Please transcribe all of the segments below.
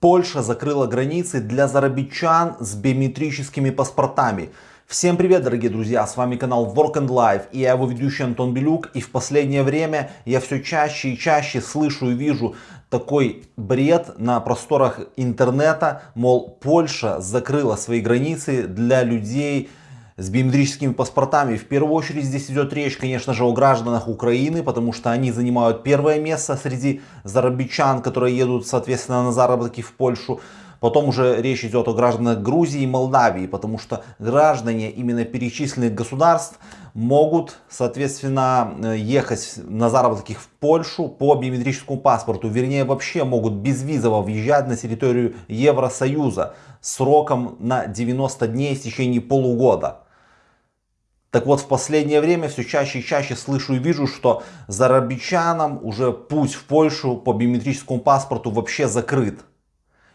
Польша закрыла границы для зарабичан с биометрическими паспортами. Всем привет, дорогие друзья, с вами канал Work and Life и я его ведущий Антон Белюк. И в последнее время я все чаще и чаще слышу и вижу такой бред на просторах интернета, мол, Польша закрыла свои границы для людей с биометрическими паспортами. В первую очередь здесь идет речь, конечно же, о гражданах Украины, потому что они занимают первое место среди зарабичан, которые едут, соответственно, на заработки в Польшу. Потом уже речь идет о гражданах Грузии и Молдавии, потому что граждане именно перечисленных государств могут, соответственно, ехать на заработки в Польшу по биометрическому паспорту. Вернее, вообще могут безвизово въезжать на территорию Евросоюза сроком на 90 дней в течение полугода. Так вот, в последнее время все чаще и чаще слышу и вижу, что зарабичанам уже путь в Польшу по биометрическому паспорту вообще закрыт.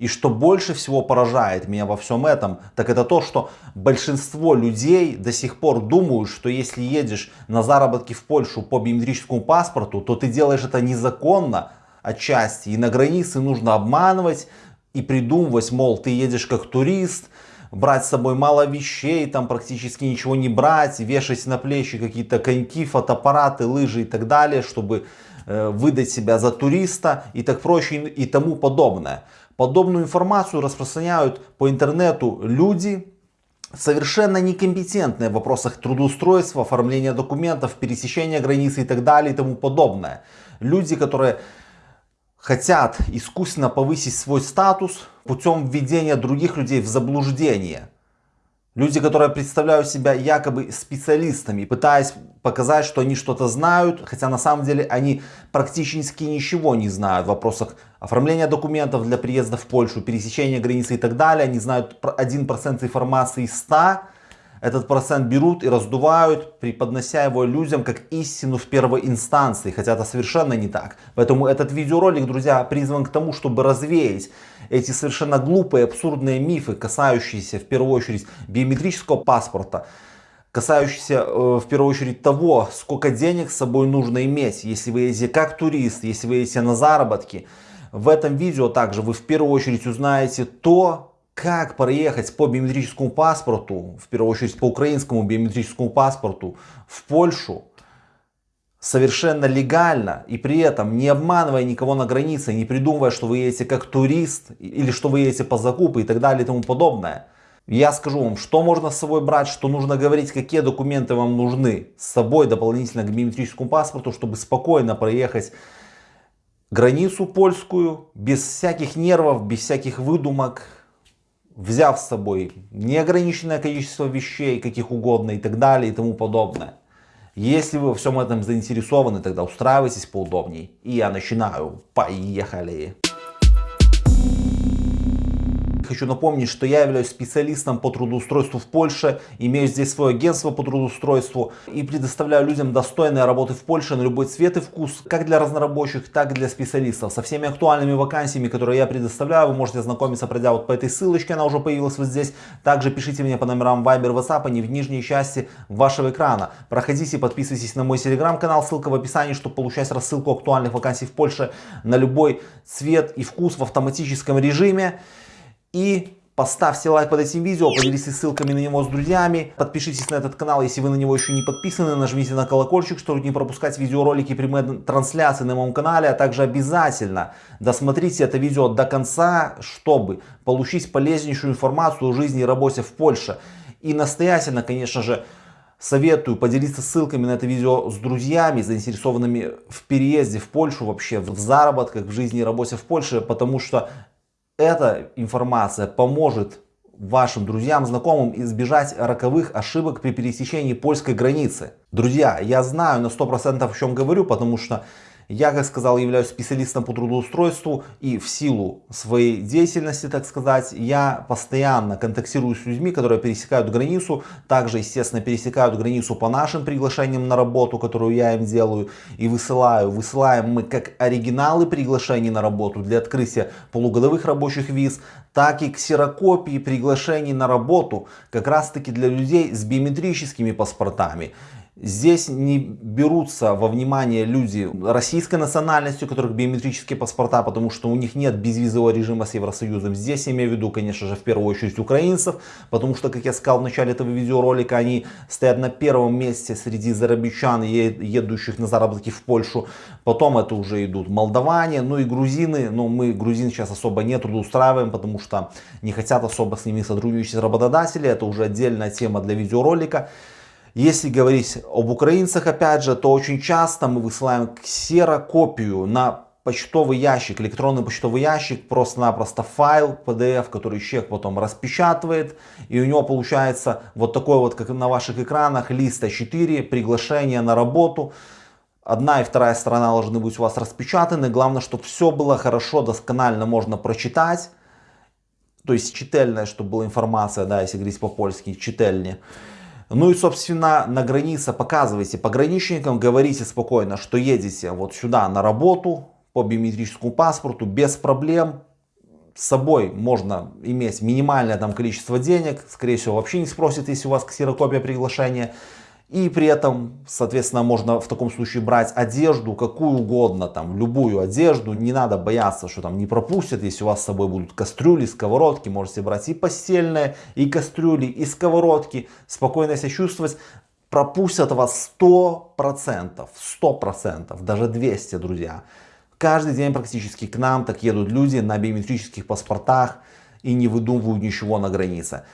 И что больше всего поражает меня во всем этом, так это то, что большинство людей до сих пор думают, что если едешь на заработки в Польшу по биометрическому паспорту, то ты делаешь это незаконно отчасти. И на границе нужно обманывать и придумывать, мол, ты едешь как турист, брать с собой мало вещей, там практически ничего не брать, вешать на плечи какие-то коньки, фотоаппараты, лыжи и так далее, чтобы э, выдать себя за туриста и так прочее и тому подобное. Подобную информацию распространяют по интернету люди, совершенно некомпетентные в вопросах трудоустройства, оформления документов, пересечения границы и так далее и тому подобное. Люди, которые хотят искусственно повысить свой статус путем введения других людей в заблуждение. Люди, которые представляют себя якобы специалистами, пытаясь показать, что они что-то знают, хотя на самом деле они практически ничего не знают в вопросах оформления документов для приезда в Польшу, пересечения границы и так далее. Они знают 1% информации из 100, этот процент берут и раздувают, преподнося его людям как истину в первой инстанции, хотя это совершенно не так. Поэтому этот видеоролик, друзья, призван к тому, чтобы развеять эти совершенно глупые, абсурдные мифы, касающиеся в первую очередь биометрического паспорта, касающиеся э, в первую очередь того, сколько денег с собой нужно иметь, если вы едете как турист, если вы едете на заработки. В этом видео также вы в первую очередь узнаете то, как проехать по биометрическому паспорту, в первую очередь по украинскому биометрическому паспорту в Польшу совершенно легально и при этом не обманывая никого на границе, не придумывая, что вы едете как турист или что вы едете по закупу и так далее и тому подобное. Я скажу вам, что можно с собой брать, что нужно говорить, какие документы вам нужны с собой дополнительно к биометрическому паспорту, чтобы спокойно проехать границу польскую, без всяких нервов, без всяких выдумок, взяв с собой неограниченное количество вещей, каких угодно и так далее и тому подобное. Если вы во всем этом заинтересованы, тогда устраивайтесь поудобней. И я начинаю. Поехали! Хочу напомнить, что я являюсь специалистом по трудоустройству в Польше, имею здесь свое агентство по трудоустройству и предоставляю людям достойные работы в Польше на любой цвет и вкус, как для разнорабочих, так и для специалистов. Со всеми актуальными вакансиями, которые я предоставляю, вы можете ознакомиться, пройдя вот по этой ссылочке, она уже появилась вот здесь. Также пишите мне по номерам Viber, WhatsApp, они в нижней части вашего экрана. Проходите, подписывайтесь на мой телеграм-канал, ссылка в описании, чтобы получать рассылку актуальных вакансий в Польше на любой цвет и вкус в автоматическом режиме. И поставьте лайк под этим видео, поделитесь ссылками на него с друзьями, подпишитесь на этот канал, если вы на него еще не подписаны, нажмите на колокольчик, чтобы не пропускать видеоролики, прямые трансляции на моем канале, а также обязательно досмотрите это видео до конца, чтобы получить полезнейшую информацию о жизни и работе в Польше. И настоятельно, конечно же, Советую поделиться ссылками на это видео с друзьями, заинтересованными в переезде в Польшу вообще, в заработках, в жизни и работе в Польше, потому что эта информация поможет вашим друзьям, знакомым избежать роковых ошибок при пересечении польской границы. Друзья, я знаю на 100% о чем говорю, потому что я, как сказал, являюсь специалистом по трудоустройству и в силу своей деятельности, так сказать, я постоянно контактирую с людьми, которые пересекают границу, также, естественно, пересекают границу по нашим приглашениям на работу, которую я им делаю и высылаю. Высылаем мы как оригиналы приглашений на работу для открытия полугодовых рабочих виз, так и ксерокопии приглашений на работу как раз таки для людей с биометрическими паспортами. Здесь не берутся во внимание люди российской национальности, у которых биометрические паспорта, потому что у них нет безвизового режима с Евросоюзом. Здесь я имею в виду, конечно же, в первую очередь украинцев, потому что, как я сказал в начале этого видеоролика, они стоят на первом месте среди зарабичан, едущих на заработки в Польшу. Потом это уже идут молдаване, ну и грузины. Но мы грузин сейчас особо не трудоустраиваем, потому что не хотят особо с ними сотрудничать работодатели. Это уже отдельная тема для видеоролика. Если говорить об украинцах, опять же, то очень часто мы высылаем ксерокопию на почтовый ящик, электронный почтовый ящик, просто-напросто файл PDF, который человек потом распечатывает, и у него получается вот такой вот, как на ваших экранах, лист А4, приглашение на работу. Одна и вторая сторона должны быть у вас распечатаны. Главное, чтобы все было хорошо, досконально можно прочитать. То есть чительная, чтобы была информация, да, если говорить по-польски, чительнее. Ну и, собственно, на границе показывайте пограничникам, говорите спокойно, что едете вот сюда на работу по биометрическому паспорту без проблем. С собой можно иметь минимальное там количество денег, скорее всего вообще не спросит, если у вас ксерокопия приглашения. И при этом, соответственно, можно в таком случае брать одежду, какую угодно, там, любую одежду. Не надо бояться, что там не пропустят, если у вас с собой будут кастрюли, сковородки. Можете брать и постельные, и кастрюли, и сковородки. Спокойно себя чувствовать. Пропустят вас 100%, 100%, даже 200, друзья. Каждый день практически к нам так едут люди на биометрических паспортах и не выдумывают ничего на границе.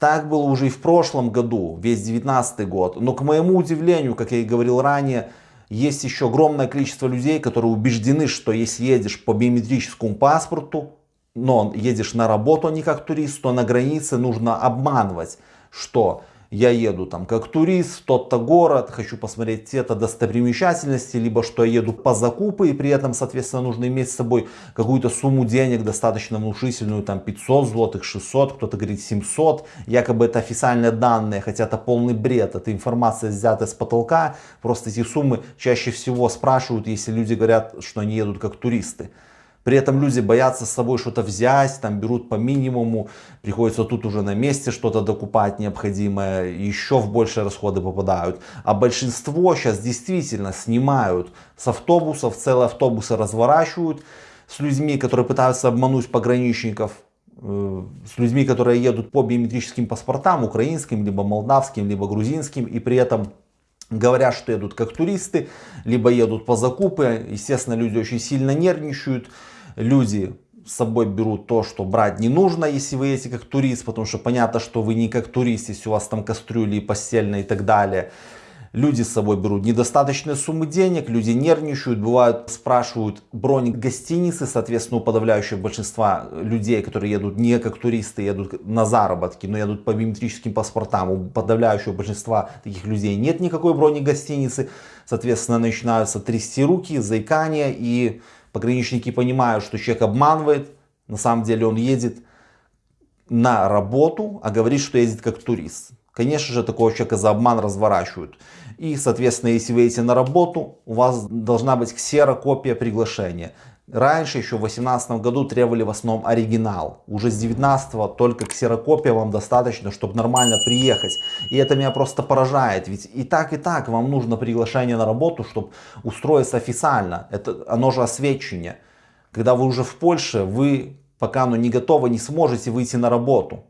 Так было уже и в прошлом году, весь 19 год. Но к моему удивлению, как я и говорил ранее, есть еще огромное количество людей, которые убеждены, что если едешь по биометрическому паспорту, но едешь на работу, а не как турист, то на границе нужно обманывать, что я еду там как турист в тот-то город, хочу посмотреть те-то достопримечательности, либо что я еду по закупы и при этом, соответственно, нужно иметь с собой какую-то сумму денег достаточно внушительную, там 500 злотых, 600, кто-то говорит 700, якобы это официальные данные, хотя это полный бред, это информация взята с потолка, просто эти суммы чаще всего спрашивают, если люди говорят, что они едут как туристы. При этом люди боятся с собой что-то взять, там берут по минимуму, приходится тут уже на месте что-то докупать необходимое, еще в большие расходы попадают. А большинство сейчас действительно снимают с автобусов, целые автобусы разворачивают с людьми, которые пытаются обмануть пограничников, э, с людьми, которые едут по биометрическим паспортам, украинским, либо молдавским, либо грузинским, и при этом говорят, что едут как туристы, либо едут по закупы. Естественно, люди очень сильно нервничают. Люди с собой берут то, что брать не нужно, если вы едете как турист, потому что понятно, что вы не как турист, если у вас там кастрюли, постельные и так далее. Люди с собой берут недостаточные суммы денег, люди нервничают, бывают спрашивают бронь гостиницы, соответственно у подавляющего большинства людей, которые едут не как туристы, едут на заработки, но едут по биометрическим паспортам, у подавляющего большинства таких людей нет никакой брони гостиницы, соответственно начинаются трясти руки, заикания и пограничники понимают, что человек обманывает, на самом деле он едет на работу, а говорит, что едет как турист. Конечно же, такого человека за обман разворачивают. И, соответственно, если вы едете на работу, у вас должна быть ксерокопия приглашения. Раньше, еще в 2018 году, требовали в основном оригинал. Уже с 19 только ксерокопия вам достаточно, чтобы нормально приехать. И это меня просто поражает. Ведь и так, и так вам нужно приглашение на работу, чтобы устроиться официально. Это, оно же освещение. Когда вы уже в Польше, вы пока оно не готово, не сможете выйти на работу.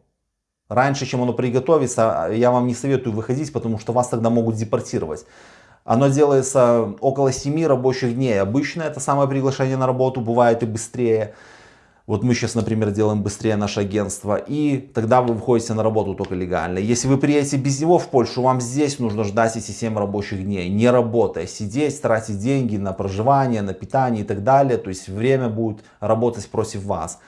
Раньше, чем оно приготовится, я вам не советую выходить, потому что вас тогда могут депортировать. Оно делается около 7 рабочих дней. Обычно это самое приглашение на работу, бывает и быстрее. Вот мы сейчас, например, делаем быстрее наше агентство, и тогда вы выходите на работу только легально. Если вы приедете без него в Польшу, вам здесь нужно ждать эти 7 рабочих дней, не работая, сидеть, тратить деньги на проживание, на питание и так далее. То есть время будет работать против вас.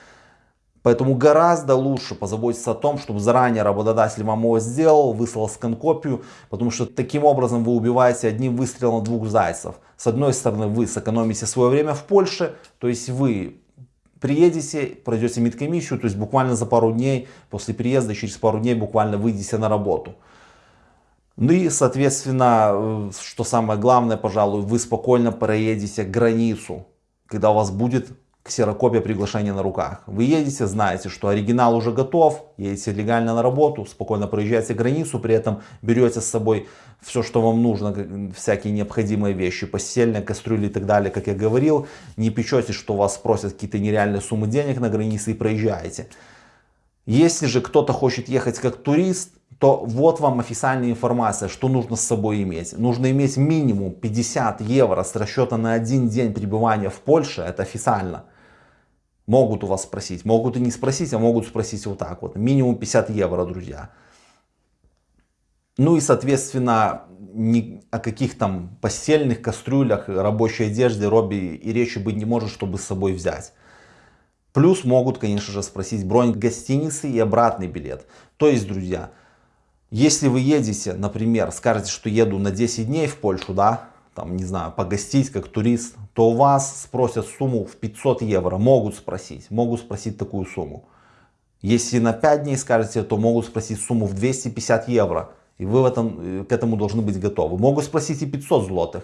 Поэтому гораздо лучше позаботиться о том, чтобы заранее работодатель вам его сделал, выслал скан-копию, потому что таким образом вы убиваете одним выстрелом двух зайцев. С одной стороны вы сэкономите свое время в Польше, то есть вы приедете, пройдете медкомиссию, то есть буквально за пару дней, после приезда, через пару дней буквально выйдете на работу. Ну и, соответственно, э, что самое главное, пожалуй, вы спокойно проедете границу, когда у вас будет ксерокопия приглашения на руках. Вы едете, знаете, что оригинал уже готов, едете легально на работу, спокойно проезжаете границу, при этом берете с собой все, что вам нужно, всякие необходимые вещи, постельные, кастрюли и так далее, как я говорил. Не печетесь, что вас спросят какие-то нереальные суммы денег на границе и проезжаете. Если же кто-то хочет ехать как турист, то вот вам официальная информация, что нужно с собой иметь. Нужно иметь минимум 50 евро с расчета на один день пребывания в Польше, это официально. Могут у вас спросить, могут и не спросить, а могут спросить вот так вот. Минимум 50 евро, друзья. Ну и, соответственно, ни о каких там постельных кастрюлях, рабочей одежде, робби и речи быть не может, чтобы с собой взять. Плюс могут, конечно же, спросить бронь гостиницы и обратный билет. То есть, друзья, если вы едете, например, скажете, что еду на 10 дней в Польшу, да, там, не знаю, погостить как турист, то у вас спросят сумму в 500 евро. Могут спросить, могут спросить такую сумму. Если на 5 дней скажете, то могут спросить сумму в 250 евро. И вы в этом, э, к этому должны быть готовы. Могут спросить и 500 злотых.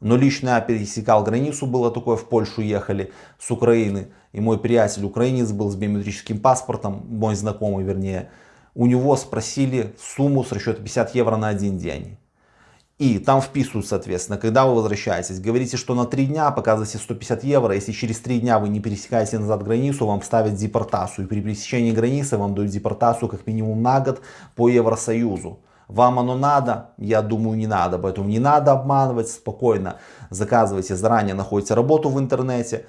Но лично я пересекал границу, было такое, в Польшу ехали с Украины. И мой приятель украинец был с биометрическим паспортом, мой знакомый вернее у него спросили сумму с расчета 50 евро на один день. И там вписывают, соответственно, когда вы возвращаетесь, говорите, что на 3 дня показываете 150 евро, если через 3 дня вы не пересекаете назад границу, вам ставят депортацию. И при пересечении границы вам дают депортацию как минимум на год по Евросоюзу. Вам оно надо? Я думаю не надо, поэтому не надо обманывать, спокойно заказывайте заранее, находите работу в интернете,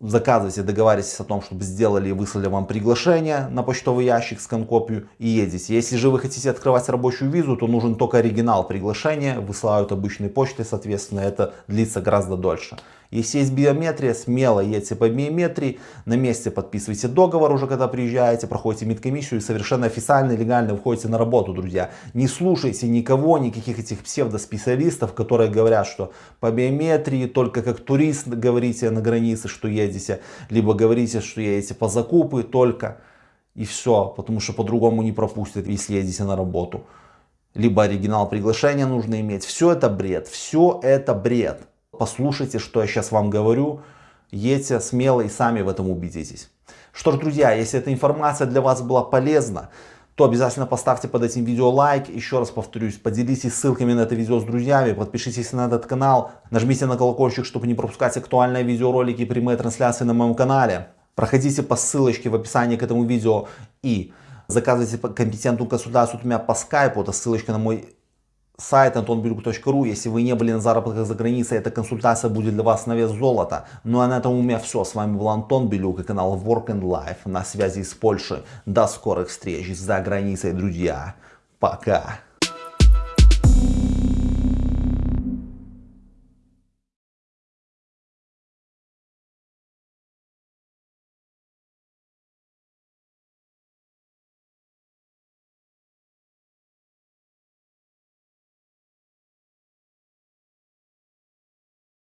заказывайте, договаривайтесь о том, чтобы сделали и выслали вам приглашение на почтовый ящик с конкопию и едете. Если же вы хотите открывать рабочую визу, то нужен только оригинал приглашения, высылают обычной почтой, соответственно, это длится гораздо дольше. Если есть биометрия, смело едьте по биометрии, на месте подписывайте договор уже, когда приезжаете, проходите медкомиссию и совершенно официально и легально выходите на работу, друзья. Не слушайте никого, никаких этих псевдоспециалистов, которые говорят, что по биометрии только как турист говорите на границе, что едете, либо говорите, что едете по закупы только и все, потому что по-другому не пропустят, если едете на работу. Либо оригинал приглашения нужно иметь. Все это бред, все это бред. Послушайте, что я сейчас вам говорю. Едьте смело и сами в этом убедитесь. Что ж, друзья, если эта информация для вас была полезна, то обязательно поставьте под этим видео лайк. Еще раз повторюсь, поделитесь ссылками на это видео с друзьями, подпишитесь на этот канал, нажмите на колокольчик, чтобы не пропускать актуальные видеоролики и прямые трансляции на моем канале. Проходите по ссылочке в описании к этому видео и заказывайте компетентную консультацию от меня по скайпу. Это ссылочка на мой сайт antonbiruk.ru. Если вы не были на заработках за границей, эта консультация будет для вас на вес золота. Ну а на этом у меня все. С вами был Антон Белюк и канал Work and Life на связи с Польшей. До скорых встреч за границей, друзья. Пока.